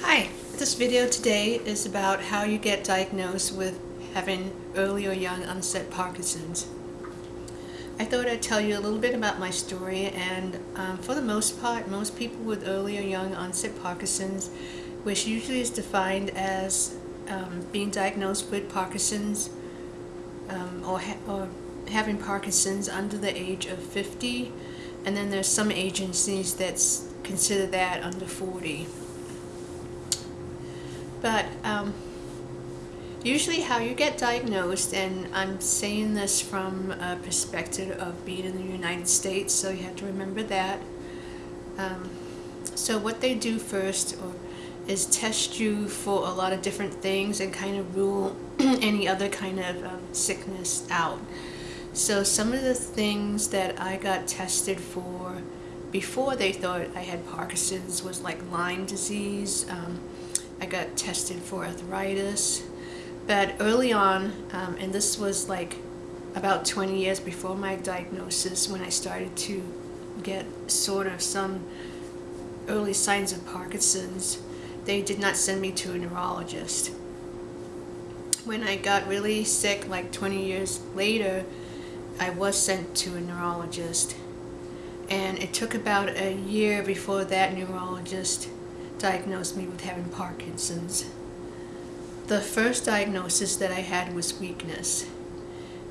Hi, this video today is about how you get diagnosed with having early or young onset Parkinson's. I thought I'd tell you a little bit about my story and um, for the most part most people with early or young onset Parkinson's which usually is defined as um, being diagnosed with Parkinson's um, or, ha or having Parkinson's under the age of 50 and then there's some agencies that consider that under 40. But um, usually how you get diagnosed, and I'm saying this from a perspective of being in the United States, so you have to remember that. Um, so what they do first or, is test you for a lot of different things and kind of rule any other kind of um, sickness out. So some of the things that I got tested for before they thought I had Parkinson's was like Lyme disease, um, I got tested for arthritis. But early on, um, and this was like about 20 years before my diagnosis when I started to get sort of some early signs of Parkinson's, they did not send me to a neurologist. When I got really sick, like 20 years later, I was sent to a neurologist. And it took about a year before that neurologist diagnosed me with having Parkinson's. The first diagnosis that I had was weakness.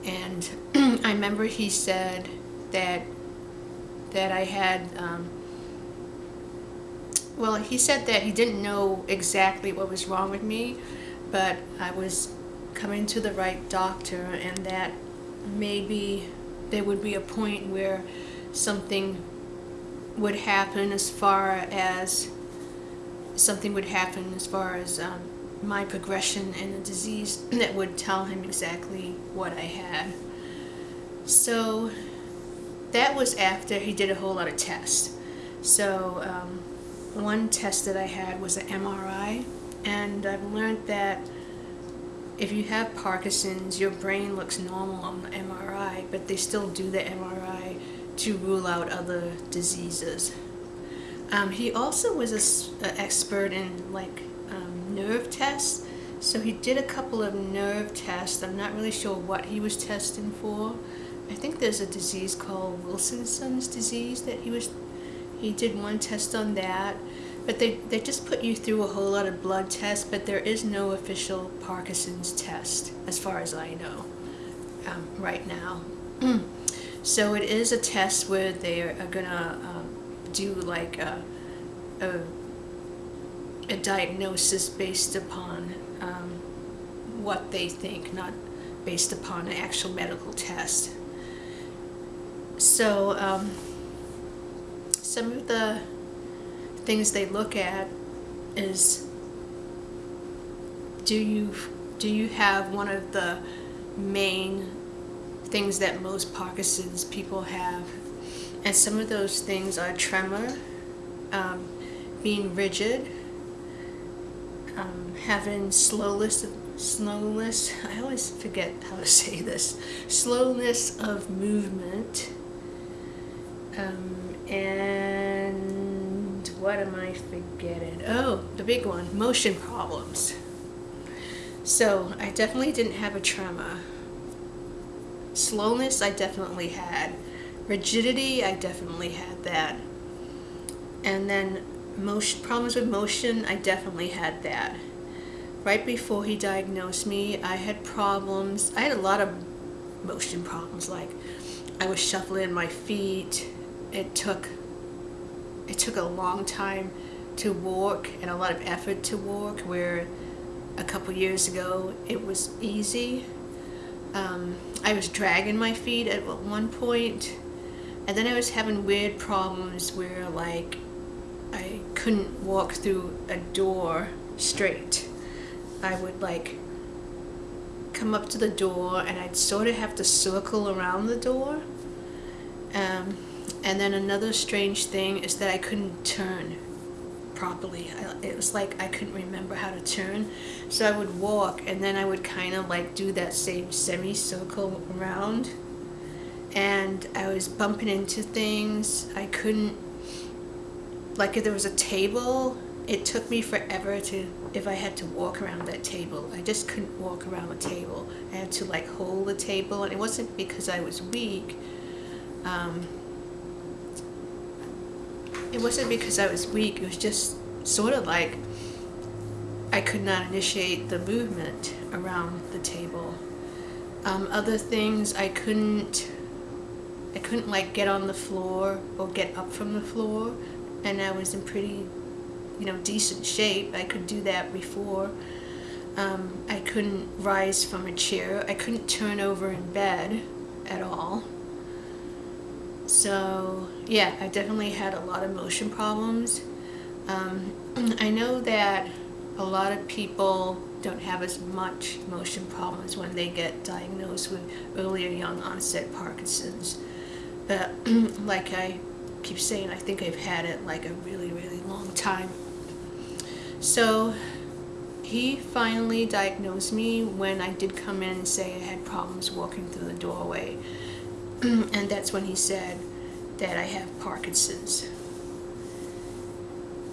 And I remember he said that that I had, um, well, he said that he didn't know exactly what was wrong with me, but I was coming to the right doctor and that maybe there would be a point where something would happen as far as something would happen as far as um, my progression and the disease that would tell him exactly what I had. So that was after he did a whole lot of tests. So um, one test that I had was an MRI and I've learned that if you have Parkinson's, your brain looks normal on the MRI, but they still do the MRI to rule out other diseases. Um, he also was an expert in like um, nerve tests. So he did a couple of nerve tests. I'm not really sure what he was testing for. I think there's a disease called Wilson's disease that he was, he did one test on that. But they, they just put you through a whole lot of blood tests, but there is no official Parkinson's test, as far as I know, um, right now. so it is a test where they are gonna um, do like a, a, a diagnosis based upon um, what they think, not based upon an actual medical test. So um, some of the things they look at is do you do you have one of the main things that most Parkinson's people have and some of those things are tremor, um, being rigid, um, having slowness, slowness, I always forget how to say this, slowness of movement, um, and what am I forgetting? Oh, the big one, motion problems. So I definitely didn't have a tremor. Slowness I definitely had. Rigidity, I definitely had that. And then motion problems with motion, I definitely had that. Right before he diagnosed me, I had problems. I had a lot of motion problems, like I was shuffling my feet. It took it took a long time to walk and a lot of effort to walk, where a couple years ago it was easy. Um, I was dragging my feet at one point and then I was having weird problems where like I couldn't walk through a door straight. I would like come up to the door and I'd sort of have to circle around the door. Um, and then another strange thing is that I couldn't turn properly. I, it was like I couldn't remember how to turn. So I would walk and then I would kind of like do that same semicircle around and I was bumping into things. I couldn't, like if there was a table it took me forever to, if I had to walk around that table, I just couldn't walk around the table. I had to like hold the table, and it wasn't because I was weak. Um, it wasn't because I was weak, it was just sort of like I could not initiate the movement around the table. Um, other things I couldn't I couldn't like get on the floor or get up from the floor and I was in pretty you know decent shape. I could do that before. Um, I couldn't rise from a chair. I couldn't turn over in bed at all. So yeah I definitely had a lot of motion problems. Um, I know that a lot of people don't have as much motion problems when they get diagnosed with earlier young onset Parkinson's. But like I keep saying, I think I've had it like a really, really long time. So he finally diagnosed me when I did come in and say I had problems walking through the doorway. and that's when he said that I have Parkinson's.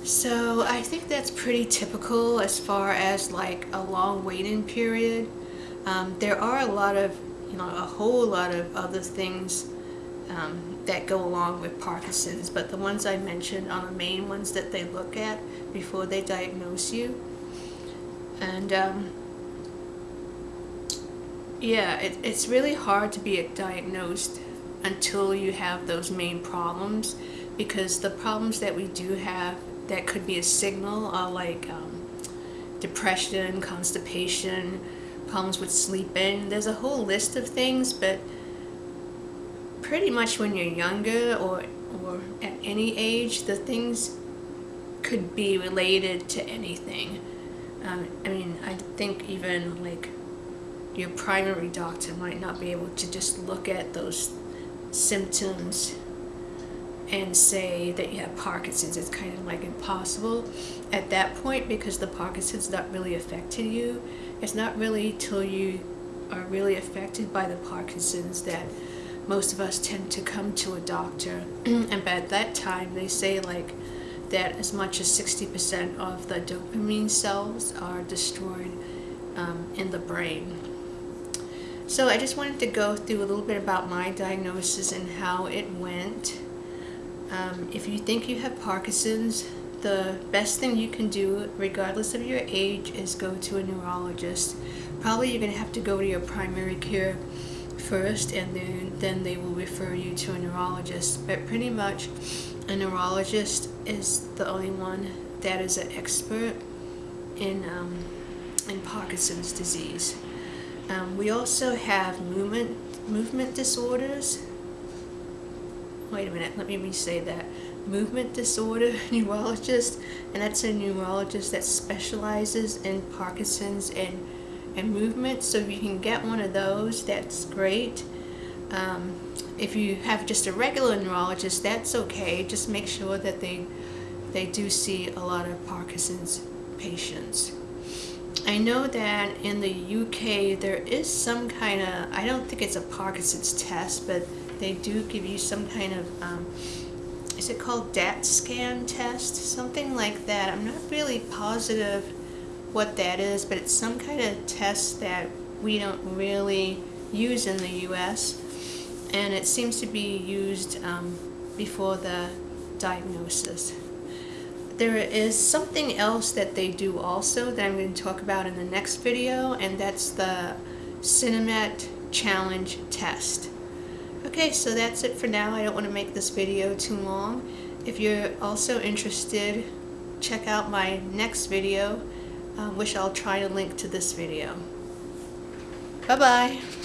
So I think that's pretty typical as far as like a long waiting period. Um, there are a lot of, you know, a whole lot of other things um, that go along with Parkinson's, but the ones I mentioned are the main ones that they look at before they diagnose you. And um, yeah, it, it's really hard to be diagnosed until you have those main problems because the problems that we do have that could be a signal are like um, depression, constipation, problems with sleeping. There's a whole list of things, but pretty much when you're younger or, or at any age, the things could be related to anything. Um, I mean, I think even like your primary doctor might not be able to just look at those symptoms and say that you have Parkinson's. It's kind of like impossible at that point because the Parkinson's not really affected you. It's not really till you are really affected by the Parkinson's that most of us tend to come to a doctor. and by that time, they say like that as much as 60% of the dopamine cells are destroyed um, in the brain. So I just wanted to go through a little bit about my diagnosis and how it went. Um, if you think you have Parkinson's, the best thing you can do, regardless of your age, is go to a neurologist. Probably you're going to have to go to your primary care first and then, then they will refer you to a neurologist. But pretty much a neurologist is the only one that is an expert in, um, in Parkinson's disease. Um, we also have movement, movement disorders wait a minute, let me re-say that. Movement disorder neurologist, and that's a neurologist that specializes in Parkinson's and, and movement. So if you can get one of those, that's great. Um, if you have just a regular neurologist, that's okay. Just make sure that they, they do see a lot of Parkinson's patients. I know that in the UK there is some kind of, I don't think it's a Parkinson's test, but they do give you some kind of, um, is it called DAT scan test? Something like that. I'm not really positive what that is, but it's some kind of test that we don't really use in the US. And it seems to be used um, before the diagnosis. There is something else that they do also that I'm going to talk about in the next video, and that's the Sinemet Challenge test. Okay, so that's it for now. I don't want to make this video too long. If you're also interested, check out my next video, uh, which I'll try to link to this video. Bye-bye.